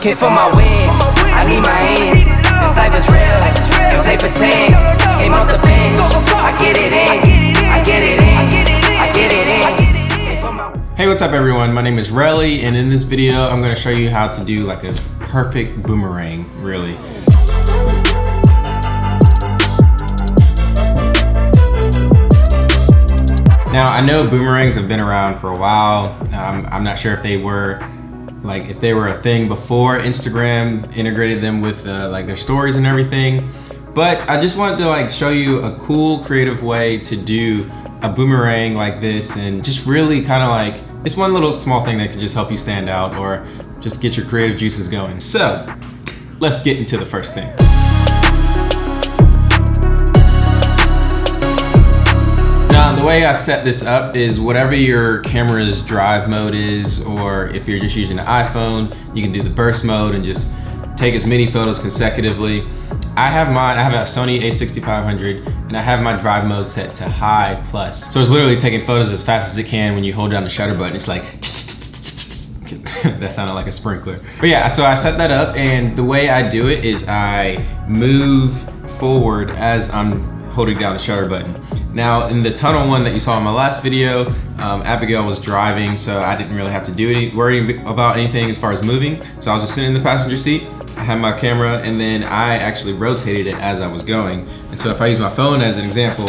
Came for my wins, I need my ends. This life is real, they pretend. Aim off the bench, I get it in. Came Hey, what's up everyone? My name is Relly, and in this video, I'm gonna show you how to do like a perfect boomerang, really. Now, I know boomerangs have been around for a while. Um, I'm not sure if they were like if they were a thing before Instagram integrated them with uh, like their stories and everything. But I just wanted to like show you a cool creative way to do a boomerang like this and just really kind of like it's one little small thing that could just help you stand out or just get your creative juices going. So let's get into the first thing. The way I set this up is whatever your camera's drive mode is, or if you're just using an iPhone, you can do the burst mode and just take as many photos consecutively. I have mine, I have a Sony a6500, and I have my drive mode set to high plus. So it's literally taking photos as fast as it can when you hold down the shutter button. It's like, that sounded like a sprinkler. But yeah, so I set that up, and the way I do it is I move forward as I'm holding down the shutter button. Now in the tunnel one that you saw in my last video, um, Abigail was driving so I didn't really have to do any worry about anything as far as moving. So I was just sitting in the passenger seat, I had my camera and then I actually rotated it as I was going. And so if I use my phone as an example,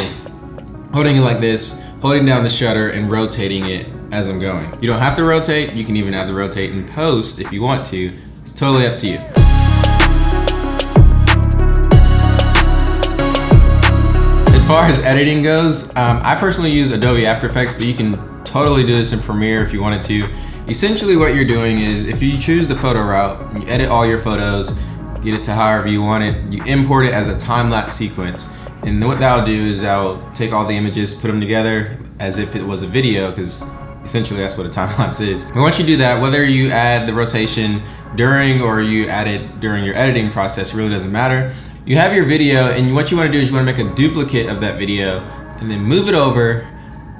holding it like this, holding down the shutter and rotating it as I'm going. You don't have to rotate, you can even add the rotate in post if you want to. It's totally up to you. Far as editing goes, um, I personally use Adobe After Effects, but you can totally do this in Premiere if you wanted to. Essentially what you're doing is if you choose the photo route, you edit all your photos, get it to however you want it, you import it as a time-lapse sequence. And what that'll do is that'll take all the images, put them together as if it was a video, because essentially that's what a time lapse is. And once you do that, whether you add the rotation during or you add it during your editing process, really doesn't matter. You have your video and what you wanna do is you wanna make a duplicate of that video and then move it over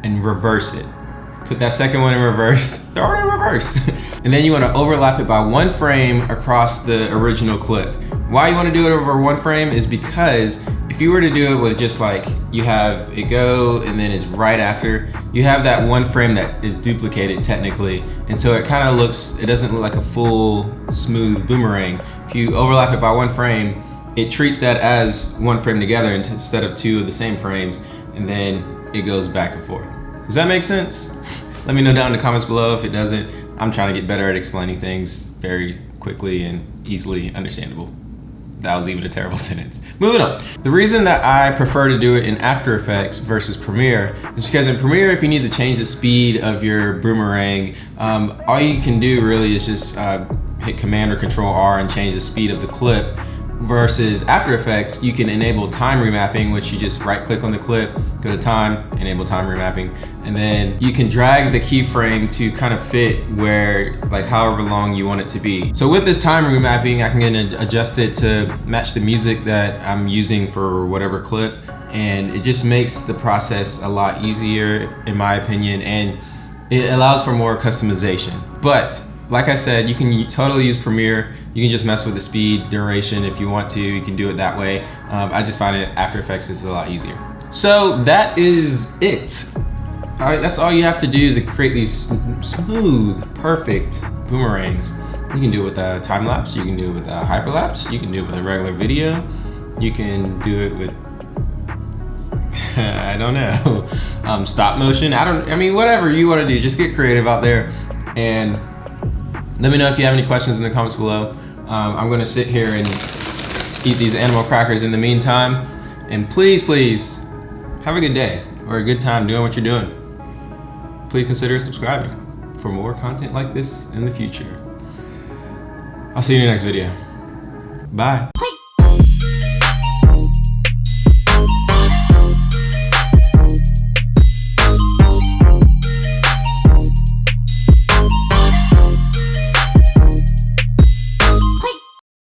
and reverse it. Put that second one in reverse, throw it in reverse. and then you wanna overlap it by one frame across the original clip. Why you wanna do it over one frame is because if you were to do it with just like, you have it go and then it's right after, you have that one frame that is duplicated technically. And so it kind of looks, it doesn't look like a full smooth boomerang. If you overlap it by one frame, it treats that as one frame together instead of two of the same frames, and then it goes back and forth. Does that make sense? Let me know down in the comments below if it doesn't. I'm trying to get better at explaining things very quickly and easily understandable. That was even a terrible sentence. Moving on. The reason that I prefer to do it in After Effects versus Premiere is because in Premiere, if you need to change the speed of your boomerang, um, all you can do really is just uh, hit Command or Control R and change the speed of the clip versus After Effects, you can enable time remapping, which you just right click on the clip, go to time, enable time remapping, and then you can drag the keyframe to kind of fit where, like however long you want it to be. So with this time remapping, I can adjust it to match the music that I'm using for whatever clip, and it just makes the process a lot easier, in my opinion, and it allows for more customization. But like I said, you can totally use Premiere. You can just mess with the speed, duration if you want to. You can do it that way. Um, I just find it After Effects is a lot easier. So that is it. All right, that's all you have to do to create these smooth, perfect boomerangs. You can do it with a time lapse. You can do it with a hyperlapse. You can do it with a regular video. You can do it with I don't know, um, stop motion. I don't. I mean, whatever you want to do, just get creative out there and let me know if you have any questions in the comments below. Um, I'm gonna sit here and eat these animal crackers in the meantime. And please, please, have a good day or a good time doing what you're doing. Please consider subscribing for more content like this in the future. I'll see you in the next video. Bye.